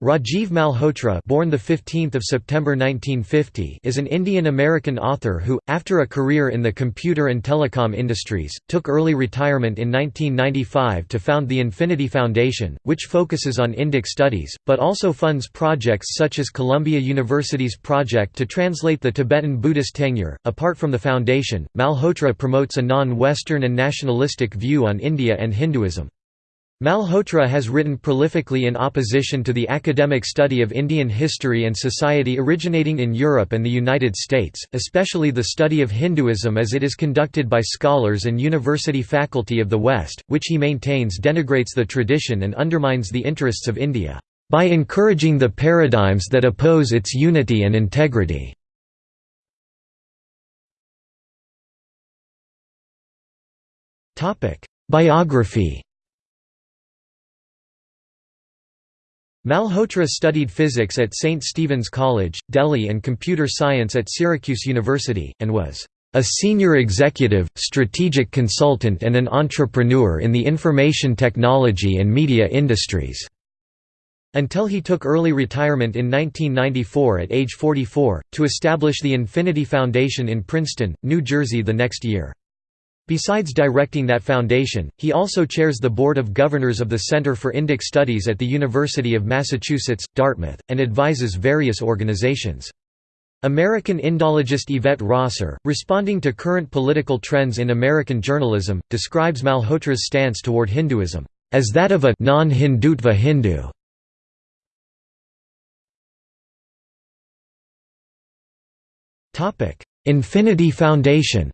Rajiv Malhotra born 15 September 1950 is an Indian-American author who, after a career in the computer and telecom industries, took early retirement in 1995 to found the Infinity Foundation, which focuses on Indic studies, but also funds projects such as Columbia University's project to translate the Tibetan Buddhist Tengyur. Apart from the foundation, Malhotra promotes a non-Western and nationalistic view on India and Hinduism. Malhotra has written prolifically in opposition to the academic study of Indian history and society originating in Europe and the United States, especially the study of Hinduism as it is conducted by scholars and university faculty of the West, which he maintains denigrates the tradition and undermines the interests of India, "...by encouraging the paradigms that oppose its unity and integrity." Biography Malhotra studied physics at St. Stephen's College, Delhi and computer science at Syracuse University, and was a senior executive, strategic consultant and an entrepreneur in the information technology and media industries." Until he took early retirement in 1994 at age 44, to establish the Infinity Foundation in Princeton, New Jersey the next year. Besides directing that foundation, he also chairs the Board of Governors of the Center for Indic Studies at the University of Massachusetts, Dartmouth, and advises various organizations. American Indologist Yvette Rosser, responding to current political trends in American journalism, describes Malhotra's stance toward Hinduism, as that of a non-Hindutva Hindu. Infinity Foundation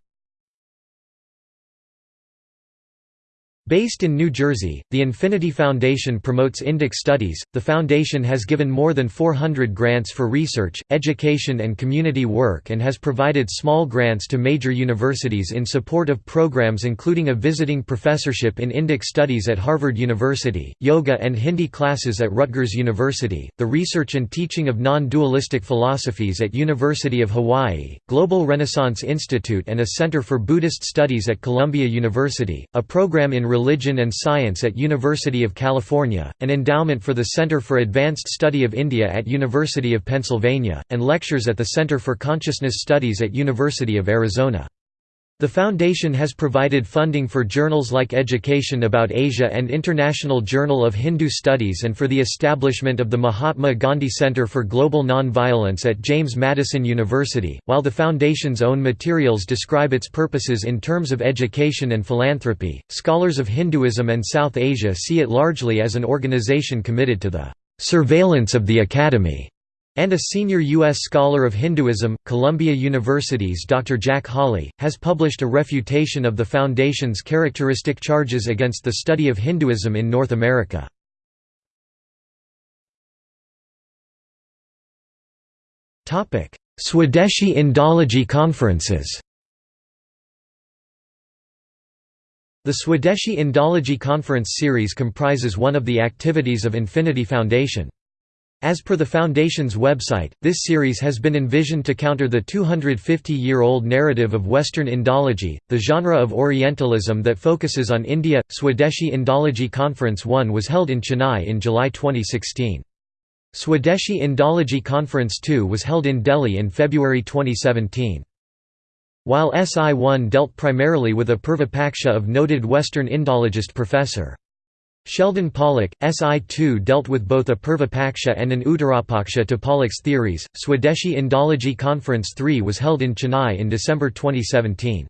Based in New Jersey, the Infinity Foundation promotes Indic studies. The foundation has given more than 400 grants for research, education, and community work and has provided small grants to major universities in support of programs including a visiting professorship in Indic studies at Harvard University, yoga and Hindi classes at Rutgers University, the research and teaching of non dualistic philosophies at University of Hawaii, Global Renaissance Institute, and a Center for Buddhist Studies at Columbia University, a program in Religion and Science at University of California, an endowment for the Center for Advanced Study of India at University of Pennsylvania, and lectures at the Center for Consciousness Studies at University of Arizona. The foundation has provided funding for journals like Education About Asia and International Journal of Hindu Studies and for the establishment of the Mahatma Gandhi Center for Global Nonviolence at James Madison University, while the foundation's own materials describe its purposes in terms of education and philanthropy. Scholars of Hinduism and South Asia see it largely as an organization committed to the surveillance of the academy and a senior U.S. scholar of Hinduism, Columbia University's Dr. Jack Hawley, has published a refutation of the Foundation's characteristic charges against the study of Hinduism in North America. Swadeshi Indology conferences The Swadeshi Indology Conference series comprises one of the activities of Infinity Foundation. As per the Foundation's website, this series has been envisioned to counter the 250-year-old narrative of Western Indology, the genre of Orientalism that focuses on India. Swadeshi Indology Conference 1 was held in Chennai in July 2016. Swadeshi Indology Conference 2 was held in Delhi in February 2017. While SI1 dealt primarily with a Purva of noted Western Indologist Professor. Sheldon Pollock, SI2 dealt with both a Purvapaksha and an Uttarapaksha to Pollock's theories. Swadeshi Indology Conference 3 was held in Chennai in December 2017.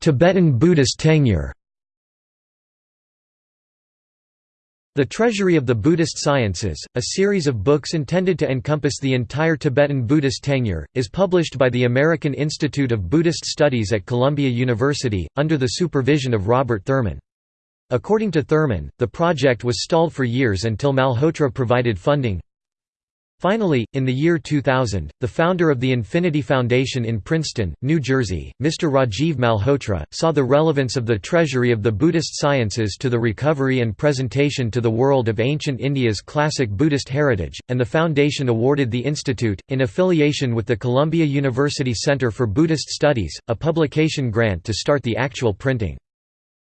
Tibetan Buddhist Tengyur The Treasury of the Buddhist Sciences, a series of books intended to encompass the entire Tibetan Buddhist Tengyur, is published by the American Institute of Buddhist Studies at Columbia University, under the supervision of Robert Thurman. According to Thurman, the project was stalled for years until Malhotra provided funding, Finally, in the year 2000, the founder of the Infinity Foundation in Princeton, New Jersey, Mr. Rajiv Malhotra, saw the relevance of the treasury of the Buddhist sciences to the recovery and presentation to the world of ancient India's classic Buddhist heritage, and the foundation awarded the institute, in affiliation with the Columbia University Center for Buddhist Studies, a publication grant to start the actual printing.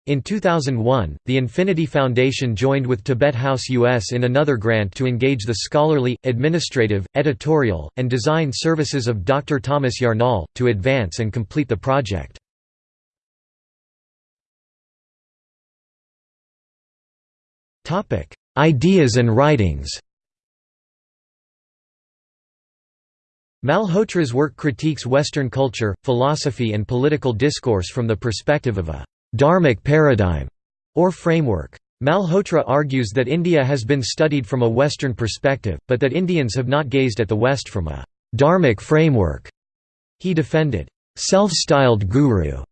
In 2001, the Infinity Foundation joined with Tibet House US in another grant to engage the scholarly, administrative, editorial, and design services of Dr. Thomas Yarnall, to advance and complete the project. Ideas and writings Malhotra's work critiques Western culture, philosophy and political discourse from the perspective of a «dharmic paradigm» or framework. Malhotra argues that India has been studied from a Western perspective, but that Indians have not gazed at the West from a «dharmic framework». He defended «self-styled guru»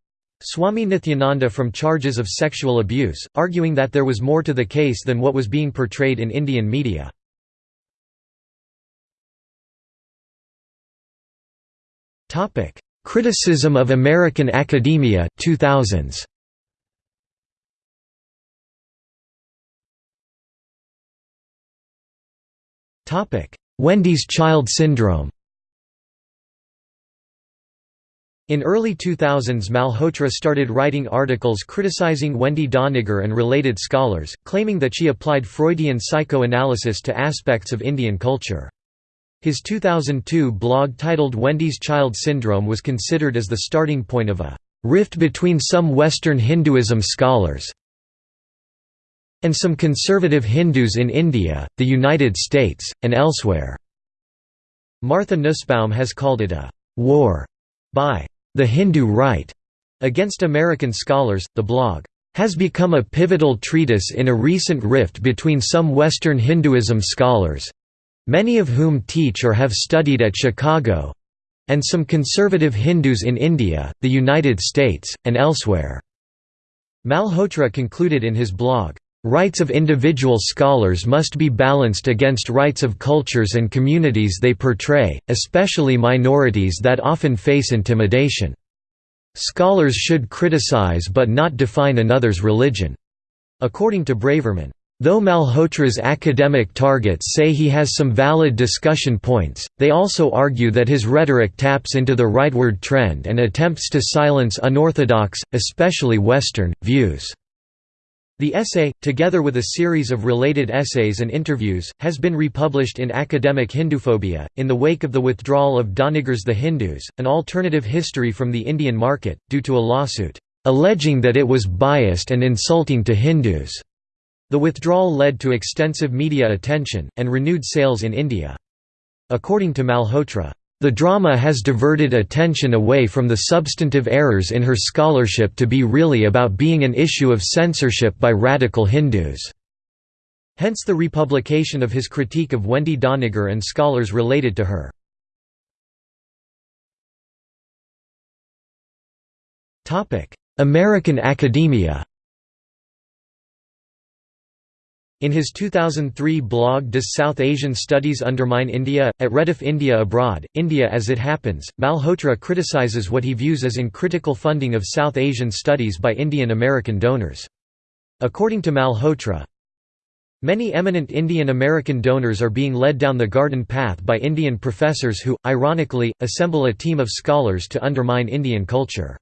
Swami Nithyananda from charges of sexual abuse, arguing that there was more to the case than what was being portrayed in Indian media. Criticism of American academia 2000s. Wendy's child syndrome. In early 2000s Malhotra started writing articles criticizing Wendy Doniger and related scholars, claiming that she applied Freudian psychoanalysis to aspects of Indian culture. His 2002 blog titled Wendy's Child Syndrome was considered as the starting point of a rift between some Western Hinduism scholars and some conservative Hindus in India, the United States, and elsewhere. Martha Nussbaum has called it a war by the Hindu right against American scholars. The blog has become a pivotal treatise in a recent rift between some Western Hinduism scholars many of whom teach or have studied at Chicago and some conservative Hindus in India, the United States, and elsewhere." Malhotra concluded in his blog, "...rights of individual scholars must be balanced against rights of cultures and communities they portray, especially minorities that often face intimidation. Scholars should criticize but not define another's religion." According to Braverman, Though Malhotra's academic targets say he has some valid discussion points, they also argue that his rhetoric taps into the rightward trend and attempts to silence unorthodox, especially Western, views. The essay, together with a series of related essays and interviews, has been republished in Academic Hinduphobia. In the wake of the withdrawal of Doniger's The Hindus, an alternative history from the Indian market, due to a lawsuit, alleging that it was biased and insulting to Hindus. The withdrawal led to extensive media attention, and renewed sales in India. According to Malhotra, "...the drama has diverted attention away from the substantive errors in her scholarship to be really about being an issue of censorship by radical Hindus." Hence the republication of his critique of Wendy Doniger and scholars related to her. American academia In his 2003 blog Does South Asian Studies Undermine India? at Rediff India Abroad, India as It Happens, Malhotra criticizes what he views as uncritical funding of South Asian studies by Indian American donors. According to Malhotra, Many eminent Indian American donors are being led down the garden path by Indian professors who, ironically, assemble a team of scholars to undermine Indian culture.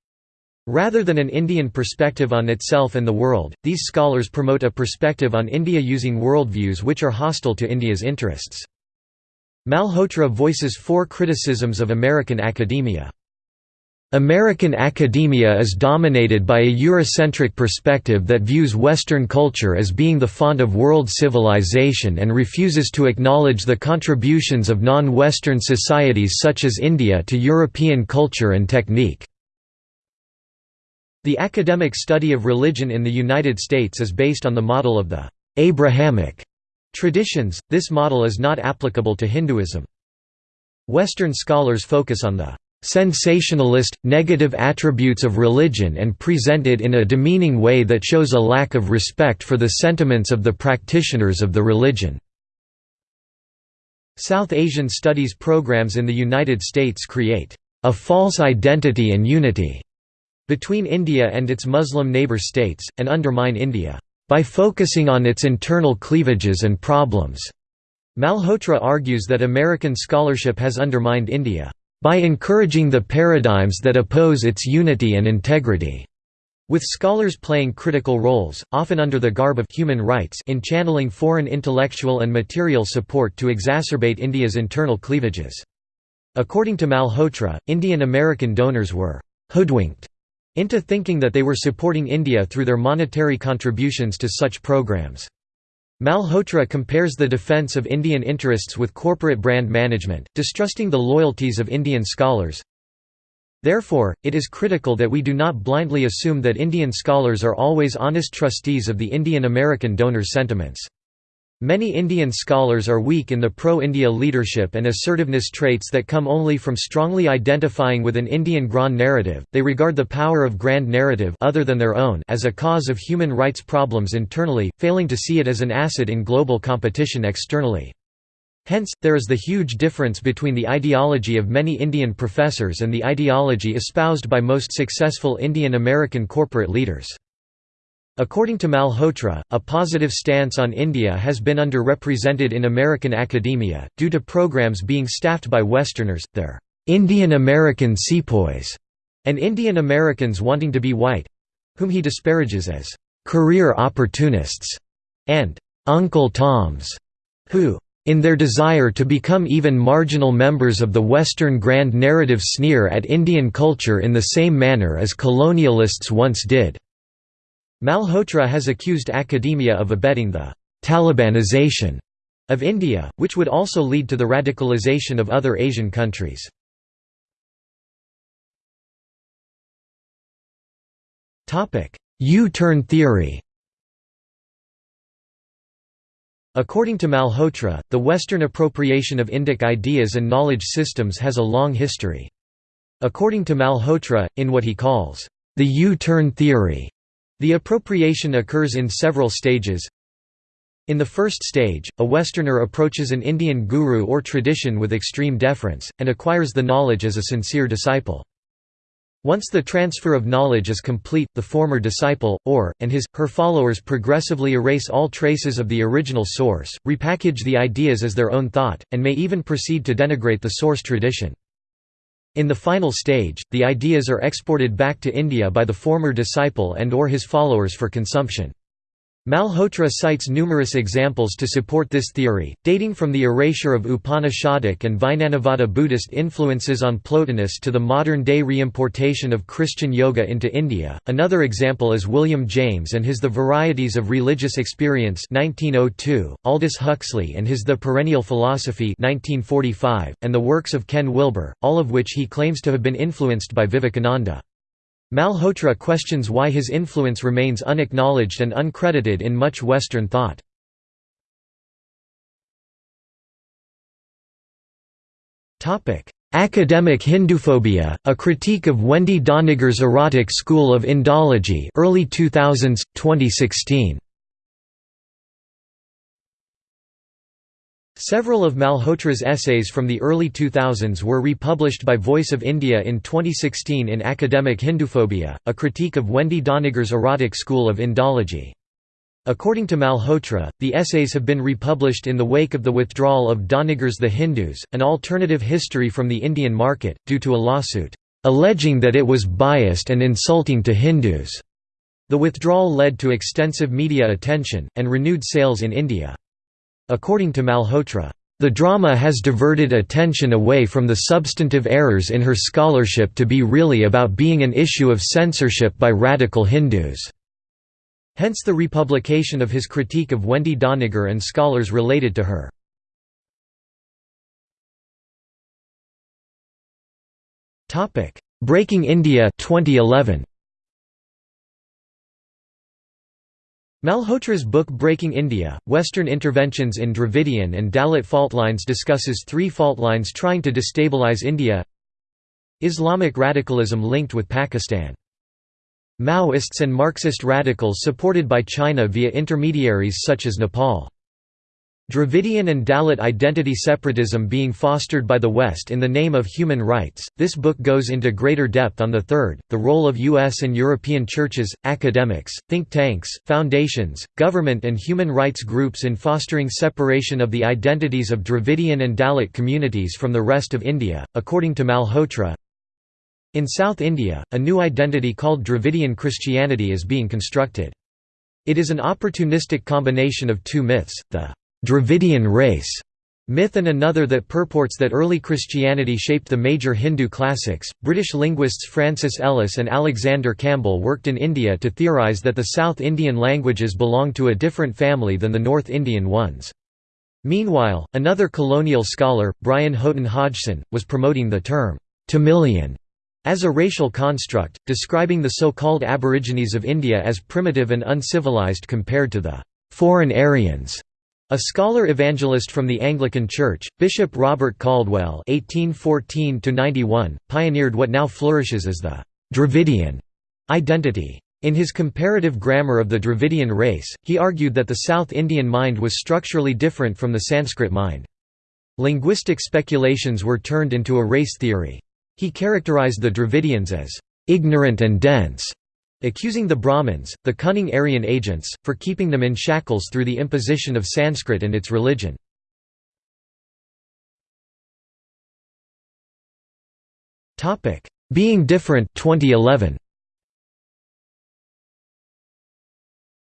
Rather than an Indian perspective on itself and the world, these scholars promote a perspective on India using worldviews which are hostile to India's interests. Malhotra voices four criticisms of American academia. American academia is dominated by a Eurocentric perspective that views Western culture as being the font of world civilization and refuses to acknowledge the contributions of non-Western societies such as India to European culture and technique. The academic study of religion in the United States is based on the model of the Abrahamic traditions, this model is not applicable to Hinduism. Western scholars focus on the sensationalist, negative attributes of religion and present it in a demeaning way that shows a lack of respect for the sentiments of the practitioners of the religion. South Asian studies programs in the United States create a false identity and unity between India and its Muslim neighbour states, and undermine India, by focusing on its internal cleavages and problems. Malhotra argues that American scholarship has undermined India, by encouraging the paradigms that oppose its unity and integrity, with scholars playing critical roles, often under the garb of human rights in channeling foreign intellectual and material support to exacerbate India's internal cleavages. According to Malhotra, Indian American donors were «hoodwinked» into thinking that they were supporting India through their monetary contributions to such programs. Malhotra compares the defense of Indian interests with corporate brand management, distrusting the loyalties of Indian scholars. Therefore, it is critical that we do not blindly assume that Indian scholars are always honest trustees of the Indian American donor sentiments. Many Indian scholars are weak in the pro-India leadership and assertiveness traits that come only from strongly identifying with an Indian grand narrative. They regard the power of grand narrative other than their own as a cause of human rights problems internally, failing to see it as an asset in global competition externally. Hence, there is the huge difference between the ideology of many Indian professors and the ideology espoused by most successful Indian American corporate leaders. According to Malhotra, a positive stance on India has been underrepresented in American academia, due to programs being staffed by Westerners, their Indian American sepoys, and Indian Americans wanting to be white—whom he disparages as career opportunists and Uncle Toms, who in their desire to become even marginal members of the Western grand narrative sneer at Indian culture in the same manner as colonialists once did. Malhotra has accused academia of abetting the «Talibanization» of India, which would also lead to the radicalization of other Asian countries. U-turn theory According to Malhotra, the Western appropriation of Indic ideas and knowledge systems has a long history. According to Malhotra, in what he calls, the U-turn theory, the appropriation occurs in several stages. In the first stage, a Westerner approaches an Indian guru or tradition with extreme deference, and acquires the knowledge as a sincere disciple. Once the transfer of knowledge is complete, the former disciple, or, and his, her followers progressively erase all traces of the original source, repackage the ideas as their own thought, and may even proceed to denigrate the source tradition. In the final stage, the ideas are exported back to India by the former disciple and or his followers for consumption. Malhotra cites numerous examples to support this theory, dating from the erasure of Upanishadic and Vijnanavada Buddhist influences on Plotinus to the modern-day reimportation of Christian yoga into India. Another example is William James and his The Varieties of Religious Experience 1902, Aldous Huxley and his The Perennial Philosophy 1945, and the works of Ken Wilber, all of which he claims to have been influenced by Vivekananda. Malhotra questions why his influence remains unacknowledged and uncredited in much Western thought. Academic Hinduphobia, a critique of Wendy Doniger's erotic school of Indology early 2000s, 2016. Several of Malhotra's essays from the early 2000s were republished by Voice of India in 2016 in Academic Hinduphobia, a critique of Wendy Doniger's erotic school of Indology. According to Malhotra, the essays have been republished in the wake of the withdrawal of Doniger's The Hindus, an alternative history from the Indian market, due to a lawsuit, alleging that it was biased and insulting to Hindus. The withdrawal led to extensive media attention, and renewed sales in India. According to Malhotra, the drama has diverted attention away from the substantive errors in her scholarship to be really about being an issue of censorship by radical Hindus. Hence the republication of his critique of Wendy Doniger and scholars related to her. Breaking India 2011. Malhotra's book Breaking India, Western Interventions in Dravidian and Dalit Faultlines discusses three faultlines trying to destabilize India Islamic radicalism linked with Pakistan. Maoists and Marxist radicals supported by China via intermediaries such as Nepal. Dravidian and Dalit identity separatism being fostered by the West in the name of human rights. This book goes into greater depth on the third, the role of U.S. and European churches, academics, think tanks, foundations, government, and human rights groups in fostering separation of the identities of Dravidian and Dalit communities from the rest of India. According to Malhotra, In South India, a new identity called Dravidian Christianity is being constructed. It is an opportunistic combination of two myths, the Dravidian race myth and another that purports that early Christianity shaped the major Hindu classics. British linguists Francis Ellis and Alexander Campbell worked in India to theorise that the South Indian languages belong to a different family than the North Indian ones. Meanwhile, another colonial scholar, Brian Houghton Hodgson, was promoting the term Tamilian as a racial construct, describing the so-called Aborigines of India as primitive and uncivilized compared to the foreign Aryans a scholar evangelist from the Anglican Church, Bishop Robert Caldwell (1814–91) pioneered what now flourishes as the Dravidian identity. In his comparative grammar of the Dravidian race, he argued that the South Indian mind was structurally different from the Sanskrit mind. Linguistic speculations were turned into a race theory. He characterized the Dravidians as ignorant and dense, accusing the Brahmins, the cunning Aryan agents, for keeping them in shackles through the imposition of Sanskrit and its religion. Being Different 2011.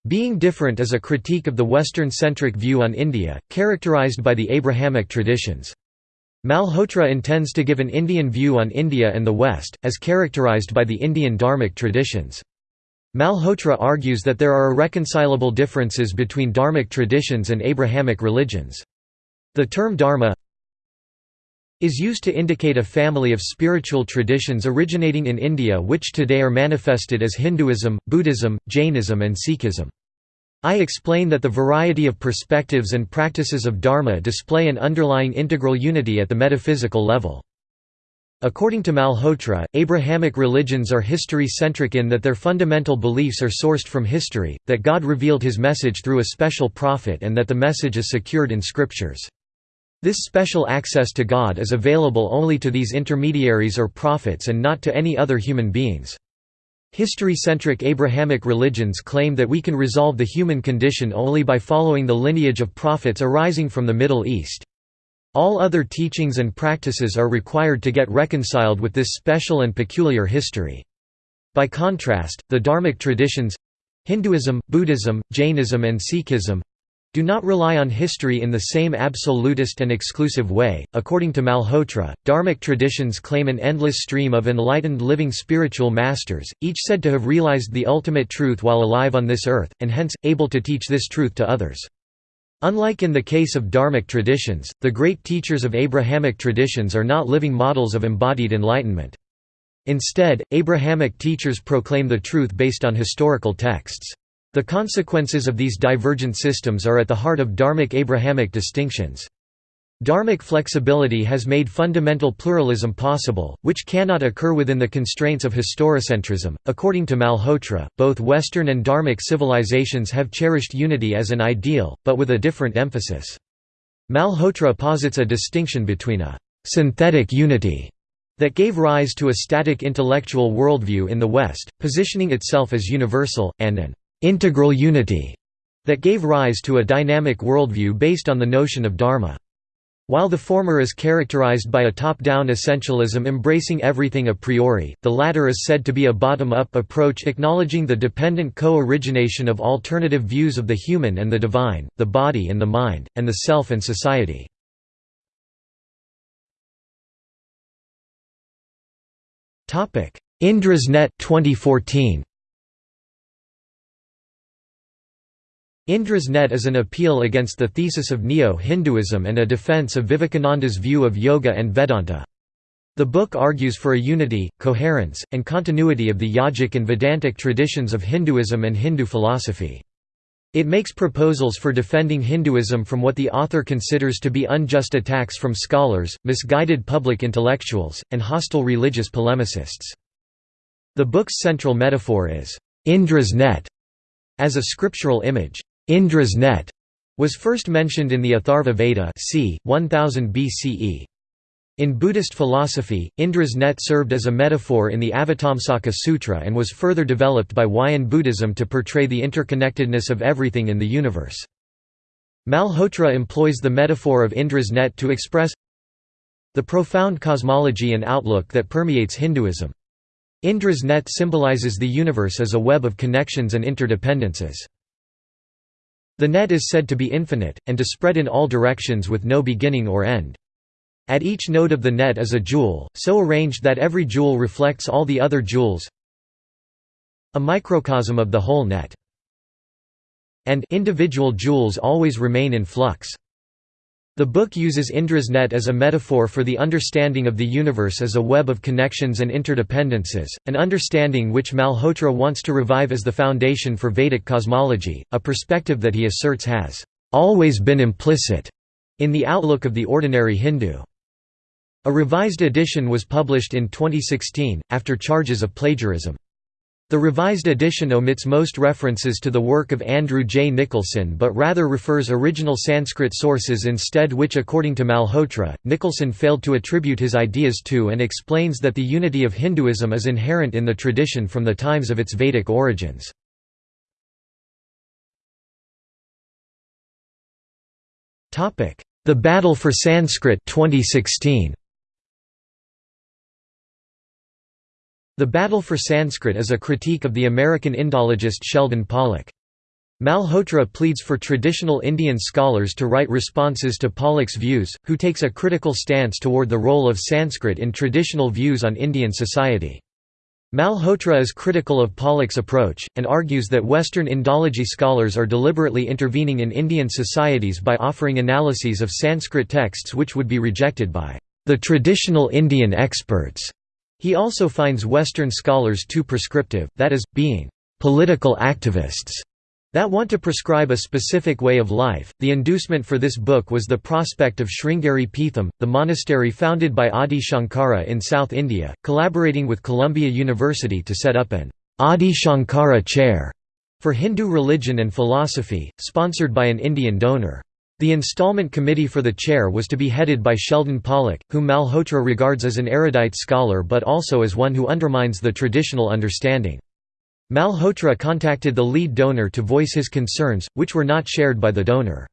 Being Different is a critique of the Western-centric view on India, characterized by the Abrahamic traditions. Malhotra intends to give an Indian view on India and the West, as characterized by the Indian Dharmic traditions. Malhotra argues that there are irreconcilable differences between Dharmic traditions and Abrahamic religions. The term Dharma is used to indicate a family of spiritual traditions originating in India which today are manifested as Hinduism, Buddhism, Jainism and Sikhism. I explain that the variety of perspectives and practices of Dharma display an underlying integral unity at the metaphysical level. According to Malhotra, Abrahamic religions are history-centric in that their fundamental beliefs are sourced from history, that God revealed his message through a special prophet and that the message is secured in scriptures. This special access to God is available only to these intermediaries or prophets and not to any other human beings. History-centric Abrahamic religions claim that we can resolve the human condition only by following the lineage of prophets arising from the Middle East. All other teachings and practices are required to get reconciled with this special and peculiar history. By contrast, the Dharmic traditions—Hinduism, Buddhism, Jainism and Sikhism, do not rely on history in the same absolutist and exclusive way. According to Malhotra, Dharmic traditions claim an endless stream of enlightened living spiritual masters, each said to have realized the ultimate truth while alive on this earth, and hence, able to teach this truth to others. Unlike in the case of Dharmic traditions, the great teachers of Abrahamic traditions are not living models of embodied enlightenment. Instead, Abrahamic teachers proclaim the truth based on historical texts. The consequences of these divergent systems are at the heart of Dharmic Abrahamic distinctions. Dharmic flexibility has made fundamental pluralism possible, which cannot occur within the constraints of historicentrism. According to Malhotra, both Western and Dharmic civilizations have cherished unity as an ideal, but with a different emphasis. Malhotra posits a distinction between a synthetic unity that gave rise to a static intellectual worldview in the West, positioning itself as universal, and an integral unity that gave rise to a dynamic worldview based on the notion of dharma. While the former is characterized by a top-down essentialism embracing everything a priori, the latter is said to be a bottom-up approach acknowledging the dependent co-origination of alternative views of the human and the divine, the body and the mind, and the self and society. Indra's Net 2014 Indra's Net is an appeal against the thesis of Neo-Hinduism and a defense of Vivekananda's view of yoga and Vedanta. The book argues for a unity, coherence, and continuity of the yogic and Vedantic traditions of Hinduism and Hindu philosophy. It makes proposals for defending Hinduism from what the author considers to be unjust attacks from scholars, misguided public intellectuals, and hostile religious polemicists. The book's central metaphor is, Indra's net, as a scriptural image. Indra's net was first mentioned in the Atharva Veda c. 1000 BCE. In Buddhist philosophy, Indra's net served as a metaphor in the Avatamsaka Sutra and was further developed by Huayan Buddhism to portray the interconnectedness of everything in the universe. Malhotra employs the metaphor of Indra's net to express the profound cosmology and outlook that permeates Hinduism. Indra's net symbolizes the universe as a web of connections and interdependences. The net is said to be infinite, and to spread in all directions with no beginning or end. At each node of the net is a jewel, so arranged that every jewel reflects all the other jewels a microcosm of the whole net. And individual jewels always remain in flux. The book uses Indra's net as a metaphor for the understanding of the universe as a web of connections and interdependences, an understanding which Malhotra wants to revive as the foundation for Vedic cosmology, a perspective that he asserts has always been implicit in the outlook of the ordinary Hindu. A revised edition was published in 2016, after charges of plagiarism. The revised edition omits most references to the work of Andrew J. Nicholson but rather refers original Sanskrit sources instead which according to Malhotra, Nicholson failed to attribute his ideas to and explains that the unity of Hinduism is inherent in the tradition from the times of its Vedic origins. The Battle for Sanskrit 2016. The Battle for Sanskrit is a critique of the American Indologist Sheldon Pollock. Malhotra pleads for traditional Indian scholars to write responses to Pollock's views, who takes a critical stance toward the role of Sanskrit in traditional views on Indian society. Malhotra is critical of Pollock's approach, and argues that Western Indology scholars are deliberately intervening in Indian societies by offering analyses of Sanskrit texts which would be rejected by the traditional Indian experts. He also finds Western scholars too prescriptive, that is, being political activists that want to prescribe a specific way of life. The inducement for this book was the prospect of Sringeri Peetham, the monastery founded by Adi Shankara in South India, collaborating with Columbia University to set up an Adi Shankara chair for Hindu religion and philosophy, sponsored by an Indian donor. The installment committee for the chair was to be headed by Sheldon Pollock, whom Malhotra regards as an erudite scholar but also as one who undermines the traditional understanding. Malhotra contacted the lead donor to voice his concerns, which were not shared by the donor.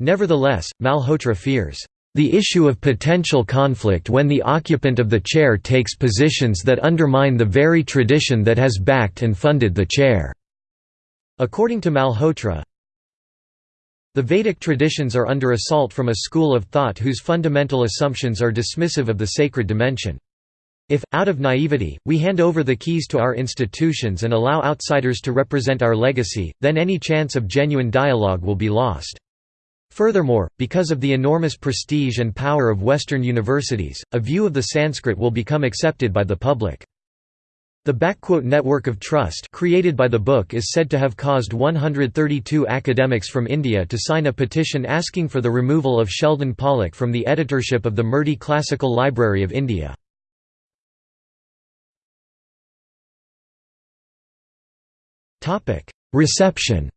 Nevertheless, Malhotra fears, "...the issue of potential conflict when the occupant of the chair takes positions that undermine the very tradition that has backed and funded the chair." According to Malhotra, the Vedic traditions are under assault from a school of thought whose fundamental assumptions are dismissive of the sacred dimension. If, out of naivety, we hand over the keys to our institutions and allow outsiders to represent our legacy, then any chance of genuine dialogue will be lost. Furthermore, because of the enormous prestige and power of Western universities, a view of the Sanskrit will become accepted by the public. The network of trust created by the book is said to have caused 132 academics from India to sign a petition asking for the removal of Sheldon Pollock from the editorship of the Murty Classical Library of India. Reception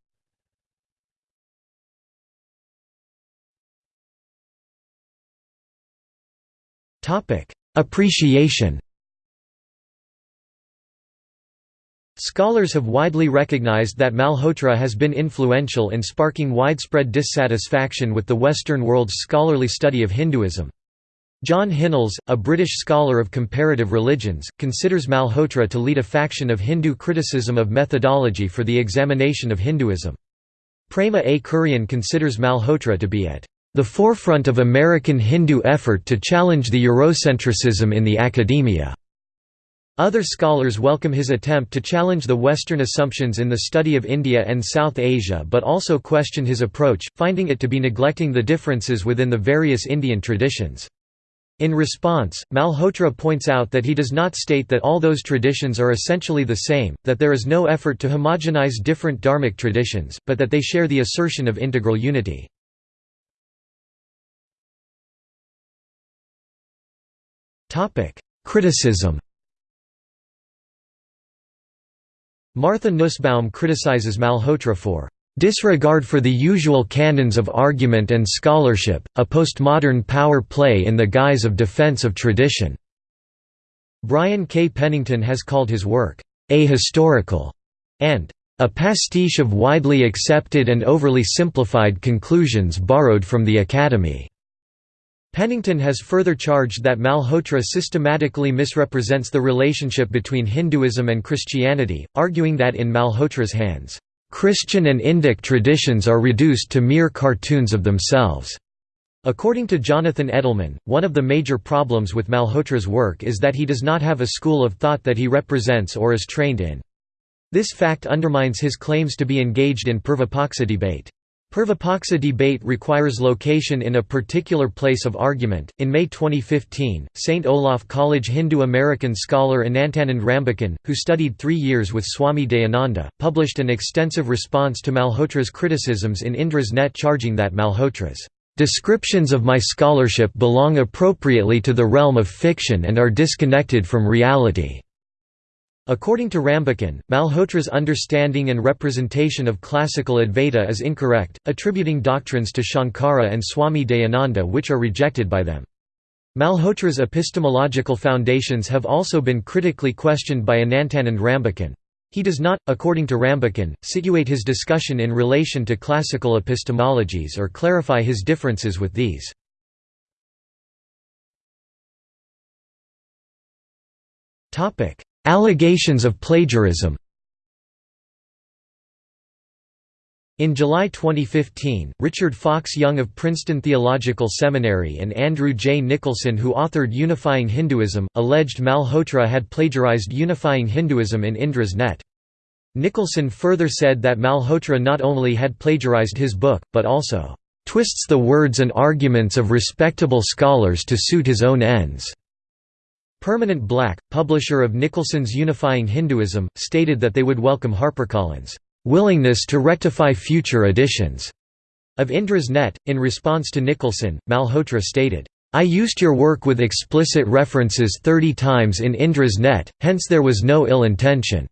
Appreciation Scholars have widely recognized that Malhotra has been influential in sparking widespread dissatisfaction with the Western world's scholarly study of Hinduism. John Hinnells, a British scholar of comparative religions, considers Malhotra to lead a faction of Hindu criticism of methodology for the examination of Hinduism. Prema A. Kurien considers Malhotra to be at the forefront of American Hindu effort to challenge the Eurocentricism in the academia. Other scholars welcome his attempt to challenge the Western assumptions in the study of India and South Asia but also question his approach, finding it to be neglecting the differences within the various Indian traditions. In response, Malhotra points out that he does not state that all those traditions are essentially the same, that there is no effort to homogenize different dharmic traditions, but that they share the assertion of integral unity. Criticism Martha Nussbaum criticizes Malhotra for disregard for the usual canons of argument and scholarship, a postmodern power play in the guise of defense of tradition." Brian K. Pennington has called his work, "...ahistorical", and "...a pastiche of widely accepted and overly simplified conclusions borrowed from the Academy." Pennington has further charged that Malhotra systematically misrepresents the relationship between Hinduism and Christianity, arguing that in Malhotra's hands, "...Christian and Indic traditions are reduced to mere cartoons of themselves." According to Jonathan Edelman, one of the major problems with Malhotra's work is that he does not have a school of thought that he represents or is trained in. This fact undermines his claims to be engaged in Purvapaksa debate. Purvapaksa debate requires location in a particular place of argument. In May 2015, St. Olaf College Hindu American scholar Anantanand Rambachan, who studied three years with Swami Dayananda, published an extensive response to Malhotra's criticisms in Indra's Net charging that Malhotra's descriptions of my scholarship belong appropriately to the realm of fiction and are disconnected from reality. According to Rambachan, Malhotra's understanding and representation of classical Advaita is incorrect, attributing doctrines to Shankara and Swami Dayananda which are rejected by them. Malhotra's epistemological foundations have also been critically questioned by Anantanand Rambachan. He does not, according to Rambachan, situate his discussion in relation to classical epistemologies or clarify his differences with these. Topic: Allegations of plagiarism In July 2015, Richard Fox Young of Princeton Theological Seminary and Andrew J. Nicholson who authored Unifying Hinduism, alleged Malhotra had plagiarized Unifying Hinduism in Indra's Net. Nicholson further said that Malhotra not only had plagiarized his book, but also "...twists the words and arguments of respectable scholars to suit his own ends." Permanent Black, publisher of Nicholson's Unifying Hinduism, stated that they would welcome HarperCollins' willingness to rectify future editions of Indra's Net. In response to Nicholson, Malhotra stated, I used your work with explicit references 30 times in Indra's Net, hence there was no ill intention,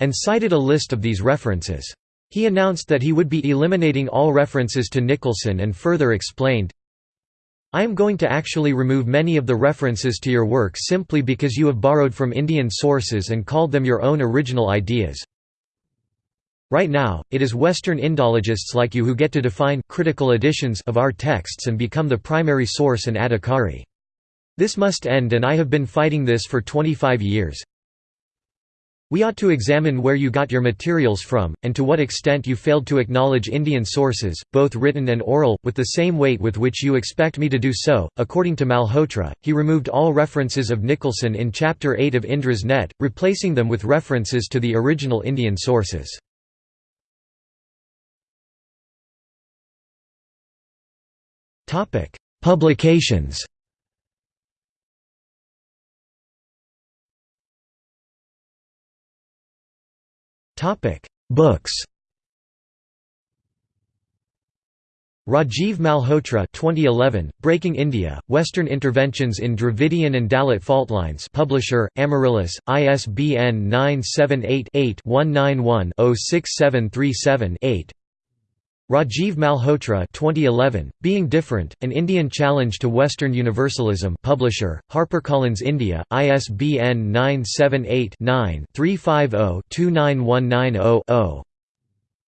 and cited a list of these references. He announced that he would be eliminating all references to Nicholson and further explained, I am going to actually remove many of the references to your work simply because you have borrowed from Indian sources and called them your own original ideas. Right now, it is Western Indologists like you who get to define critical editions of our texts and become the primary source and adhikari. This must end and I have been fighting this for 25 years. We ought to examine where you got your materials from, and to what extent you failed to acknowledge Indian sources, both written and oral, with the same weight with which you expect me to do so. According to Malhotra, he removed all references of Nicholson in Chapter 8 of Indra's Net, replacing them with references to the original Indian sources. Publications Topic: Books. Rajiv Malhotra 2011, Breaking India, Western Interventions in Dravidian and Dalit Faultlines Publisher, Amaryllis, ISBN 978-8-191-06737-8 Rajiv Malhotra 2011, Being Different, An Indian Challenge to Western Universalism Publisher, HarperCollins India, ISBN 978-9-350-29190-0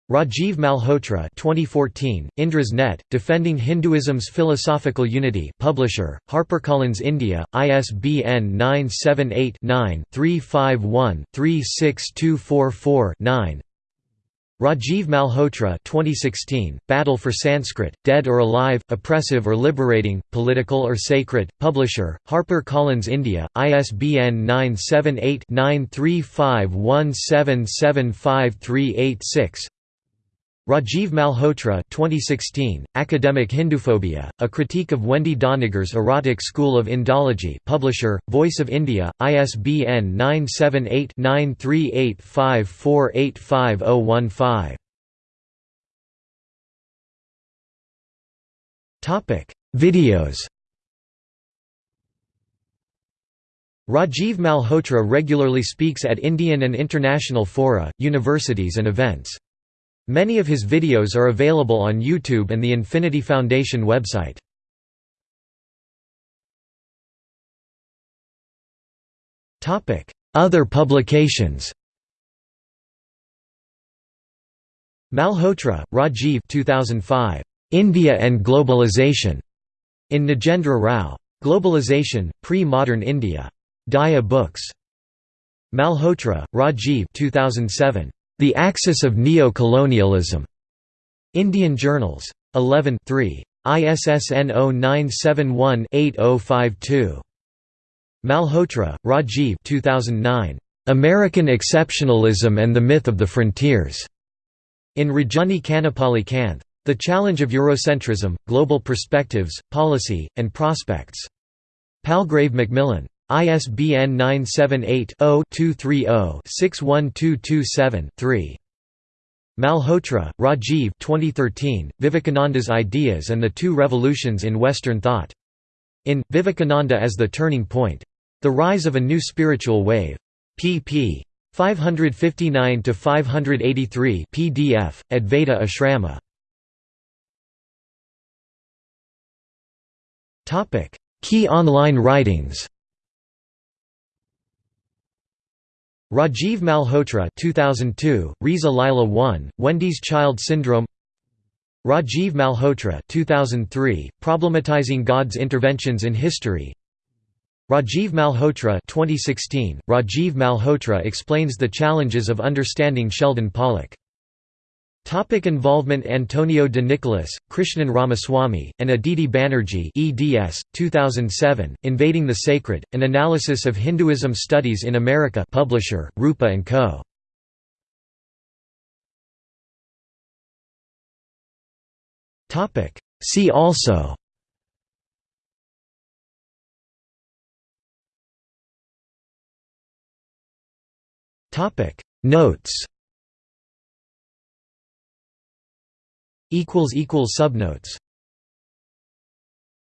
Rajiv Malhotra 2014, Indra's Net, Defending Hinduism's Philosophical Unity Publisher, HarperCollins India, ISBN 978 9 351 36244 Rajiv Malhotra 2016, Battle for Sanskrit, Dead or Alive, Oppressive or Liberating, Political or Sacred, Publisher, Harper Collins India, ISBN 978-93517753886 Rajiv Malhotra 2016, Academic Hinduphobia, A Critique of Wendy Doniger's Erotic School of Indology Publisher, Voice of India, ISBN 978-9385485015 Videos Rajiv Malhotra regularly speaks at Indian and international fora, universities and events. Many of his videos are available on YouTube and the Infinity Foundation website. Other publications Malhotra, Rajiv 2005. India and Globalization. In Nagendra Rao. Globalization, Pre-Modern India. Daya Books. Malhotra, Rajiv 2007. The Axis of Neo-Colonialism. Indian Journals. 11 3. ISSN 0971-8052. Malhotra, Rajiv 2009. American Exceptionalism and the Myth of the Frontiers. In Rajani Kannepalli Kanth. The Challenge of Eurocentrism, Global Perspectives, Policy, and Prospects. Palgrave Macmillan. ISBN 978-0-230-61227-3. Malhotra, Rajiv 2013, Vivekananda's Ideas and the Two Revolutions in Western Thought. In, Vivekananda as the Turning Point. The Rise of a New Spiritual Wave. pp. 559–583 pdf, Advaita Ashrama. Key online writings Rajiv Malhotra 2002, Risa Lila 1, Wendy's Child Syndrome. Rajiv Malhotra 2003, Problematizing God's Interventions in History. Rajiv Malhotra 2016, Rajiv Malhotra explains the challenges of understanding Sheldon Pollock Topic involvement Antonio de Nicolas, Krishnan Ramaswamy, and Aditi Banerjee eds. 2007, Invading the Sacred, An Analysis of Hinduism Studies in America publisher, Rupa & Co. See also Notes Subnotes